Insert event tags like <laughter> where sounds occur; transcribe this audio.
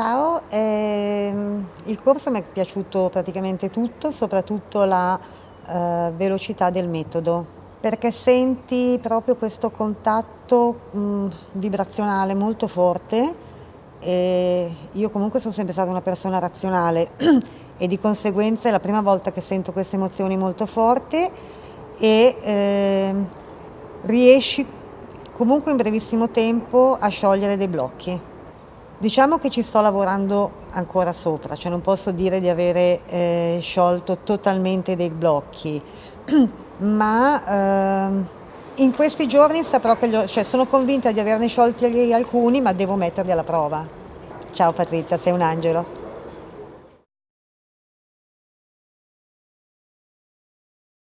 Ciao, ehm, il corso mi è piaciuto praticamente tutto, soprattutto la eh, velocità del metodo, perché senti proprio questo contatto mh, vibrazionale molto forte e io comunque sono sempre stata una persona razionale <clears throat> e di conseguenza è la prima volta che sento queste emozioni molto forti e eh, riesci comunque in brevissimo tempo a sciogliere dei blocchi. Diciamo che ci sto lavorando ancora sopra, cioè non posso dire di avere eh, sciolto totalmente dei blocchi, <clears throat> ma eh, in questi giorni saprò che ho, cioè, sono convinta di averne sciolti alcuni, ma devo metterli alla prova. Ciao Patrizia, sei un angelo.